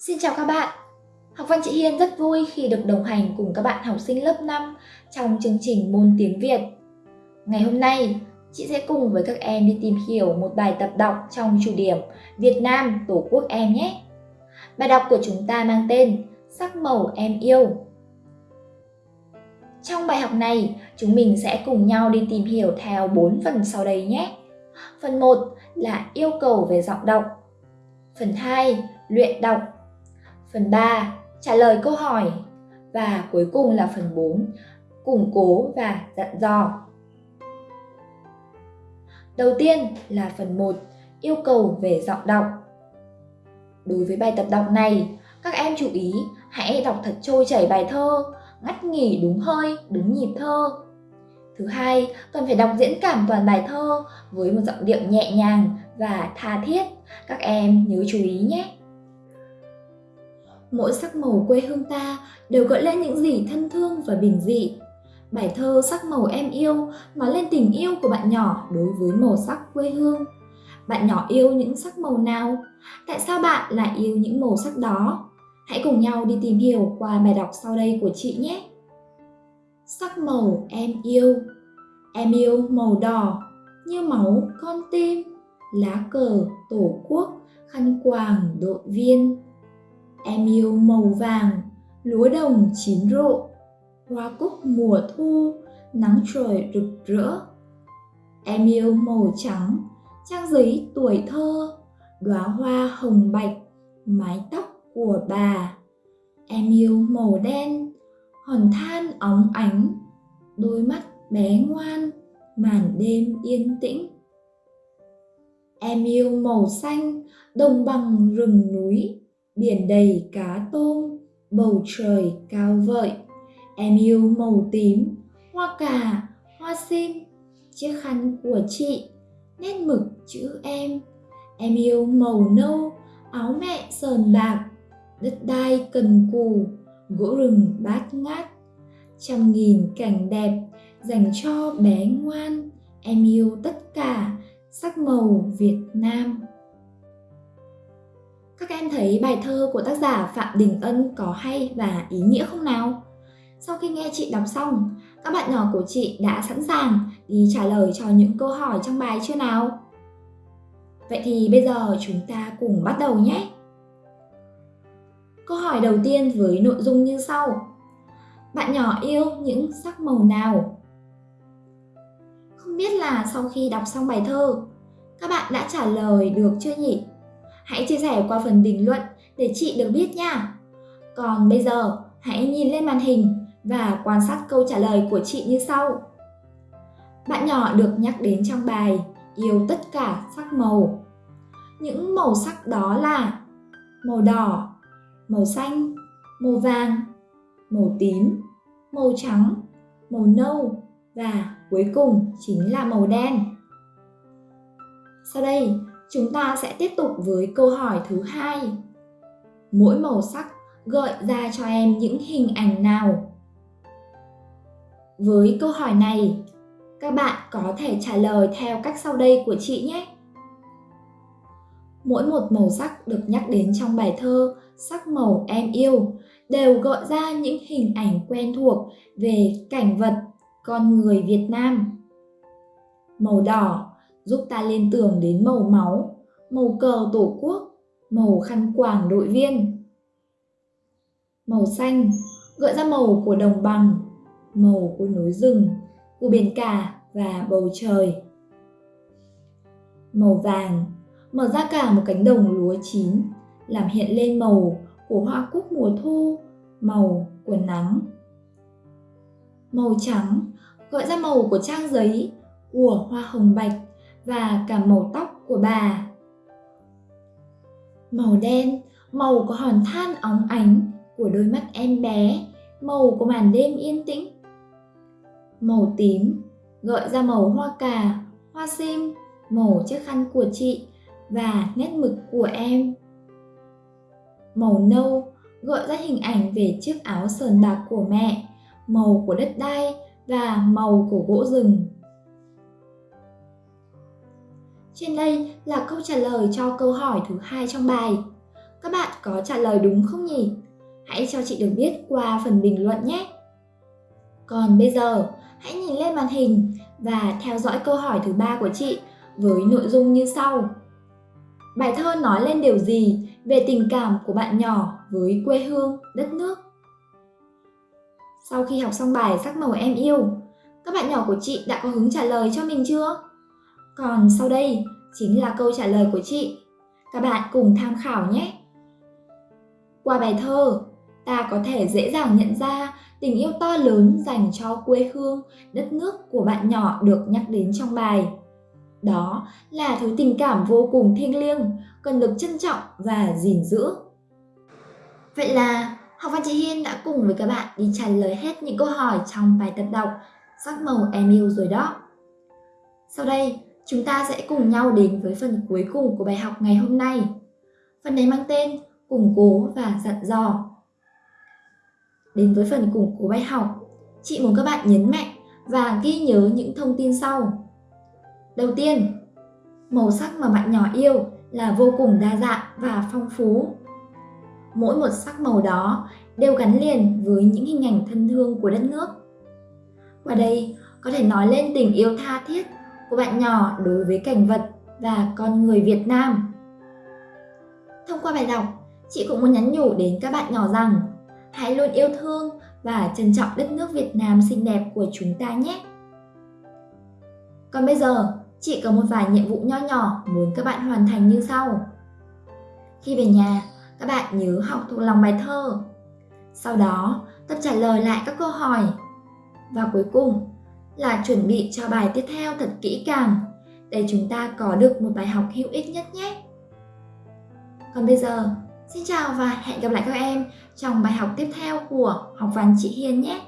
Xin chào các bạn! Học văn chị Hiên rất vui khi được đồng hành cùng các bạn học sinh lớp 5 trong chương trình môn tiếng Việt. Ngày hôm nay, chị sẽ cùng với các em đi tìm hiểu một bài tập đọc trong chủ điểm Việt Nam Tổ quốc em nhé. Bài đọc của chúng ta mang tên Sắc màu em yêu. Trong bài học này, chúng mình sẽ cùng nhau đi tìm hiểu theo 4 phần sau đây nhé. Phần 1 là yêu cầu về giọng đọc. Phần 2, luyện đọc Phần 3, trả lời câu hỏi. Và cuối cùng là phần 4, củng cố và dặn dò. Đầu tiên là phần 1, yêu cầu về giọng đọc. Đối với bài tập đọc này, các em chú ý hãy đọc thật trôi chảy bài thơ, ngắt nghỉ đúng hơi, đúng nhịp thơ. Thứ hai, cần phải đọc diễn cảm toàn bài thơ với một giọng điệu nhẹ nhàng và tha thiết. Các em nhớ chú ý nhé! Mỗi sắc màu quê hương ta đều gợi lên những gì thân thương và bình dị. Bài thơ Sắc màu em yêu nói lên tình yêu của bạn nhỏ đối với màu sắc quê hương. Bạn nhỏ yêu những sắc màu nào? Tại sao bạn lại yêu những màu sắc đó? Hãy cùng nhau đi tìm hiểu qua bài đọc sau đây của chị nhé. Sắc màu em yêu Em yêu màu đỏ như máu con tim, lá cờ tổ quốc, khăn quàng đội viên Em yêu màu vàng, lúa đồng chín rộ, hoa cúc mùa thu, nắng trời rực rỡ. Em yêu màu trắng, trang giấy tuổi thơ, đóa hoa hồng bạch, mái tóc của bà. Em yêu màu đen, hòn than óng ánh, đôi mắt bé ngoan, màn đêm yên tĩnh. Em yêu màu xanh, đồng bằng rừng núi, biển đầy cá tôm, bầu trời cao vợi. Em yêu màu tím, hoa cà, hoa sim, chiếc khăn của chị, nét mực chữ em. Em yêu màu nâu, áo mẹ sờn bạc, đất đai cần cù, gỗ rừng bát ngát. Trăm nghìn cảnh đẹp dành cho bé ngoan, em yêu tất cả sắc màu Việt Nam. Các em thấy bài thơ của tác giả Phạm Đình Ân có hay và ý nghĩa không nào? Sau khi nghe chị đọc xong, các bạn nhỏ của chị đã sẵn sàng đi trả lời cho những câu hỏi trong bài chưa nào? Vậy thì bây giờ chúng ta cùng bắt đầu nhé! Câu hỏi đầu tiên với nội dung như sau. Bạn nhỏ yêu những sắc màu nào? Không biết là sau khi đọc xong bài thơ, các bạn đã trả lời được chưa nhỉ? Hãy chia sẻ qua phần bình luận để chị được biết nha. Còn bây giờ, hãy nhìn lên màn hình và quan sát câu trả lời của chị như sau. Bạn nhỏ được nhắc đến trong bài yêu tất cả sắc màu. Những màu sắc đó là màu đỏ, màu xanh, màu vàng, màu tím, màu trắng, màu nâu và cuối cùng chính là màu đen. Sau đây, Chúng ta sẽ tiếp tục với câu hỏi thứ hai. Mỗi màu sắc gợi ra cho em những hình ảnh nào? Với câu hỏi này, các bạn có thể trả lời theo cách sau đây của chị nhé. Mỗi một màu sắc được nhắc đến trong bài thơ Sắc màu em yêu đều gợi ra những hình ảnh quen thuộc về cảnh vật, con người Việt Nam. Màu đỏ giúp ta liên tưởng đến màu máu, màu cờ tổ quốc, màu khăn quàng đội viên. Màu xanh gợi ra màu của đồng bằng, màu của núi rừng, của biển cả và bầu trời. Màu vàng mở ra cả một cánh đồng lúa chín, làm hiện lên màu của hoa cúc mùa thu, màu của nắng. Màu trắng gợi ra màu của trang giấy, của hoa hồng bạch và cả màu tóc của bà. Màu đen, màu của hòn than óng ánh của đôi mắt em bé, màu của màn đêm yên tĩnh. Màu tím, gợi ra màu hoa cà, hoa sim, màu chiếc khăn của chị và nét mực của em. Màu nâu, gợi ra hình ảnh về chiếc áo sờn bạc của mẹ, màu của đất đai và màu của gỗ rừng. Trên đây là câu trả lời cho câu hỏi thứ hai trong bài. Các bạn có trả lời đúng không nhỉ? Hãy cho chị được biết qua phần bình luận nhé! Còn bây giờ, hãy nhìn lên màn hình và theo dõi câu hỏi thứ ba của chị với nội dung như sau. Bài thơ nói lên điều gì về tình cảm của bạn nhỏ với quê hương, đất nước? Sau khi học xong bài sắc màu em yêu, các bạn nhỏ của chị đã có hứng trả lời cho mình chưa? Còn sau đây chính là câu trả lời của chị. Các bạn cùng tham khảo nhé! Qua bài thơ, ta có thể dễ dàng nhận ra tình yêu to lớn dành cho quê hương, đất nước của bạn nhỏ được nhắc đến trong bài. Đó là thứ tình cảm vô cùng thiêng liêng, cần được trân trọng và gìn giữ. Vậy là Học văn chị Hiên đã cùng với các bạn đi trả lời hết những câu hỏi trong bài tập đọc Sắc màu em yêu rồi đó. Sau đây, chúng ta sẽ cùng nhau đến với phần cuối cùng của bài học ngày hôm nay. Phần này mang tên Củng cố và dặn dò. Đến với phần củng cố bài học, chị muốn các bạn nhấn mạnh và ghi nhớ những thông tin sau. Đầu tiên, màu sắc mà bạn nhỏ yêu là vô cùng đa dạng và phong phú. Mỗi một sắc màu đó đều gắn liền với những hình ảnh thân thương của đất nước. Qua đây có thể nói lên tình yêu tha thiết của bạn nhỏ đối với cảnh vật và con người Việt Nam. Thông qua bài đọc, chị cũng muốn nhắn nhủ đến các bạn nhỏ rằng hãy luôn yêu thương và trân trọng đất nước Việt Nam xinh đẹp của chúng ta nhé. Còn bây giờ, chị có một vài nhiệm vụ nho nhỏ muốn các bạn hoàn thành như sau. Khi về nhà, các bạn nhớ học thuộc lòng bài thơ. Sau đó, tập trả lời lại các câu hỏi. Và cuối cùng là chuẩn bị cho bài tiếp theo thật kỹ càng để chúng ta có được một bài học hữu ích nhất nhé. Còn bây giờ, xin chào và hẹn gặp lại các em trong bài học tiếp theo của Học văn chị Hiền nhé!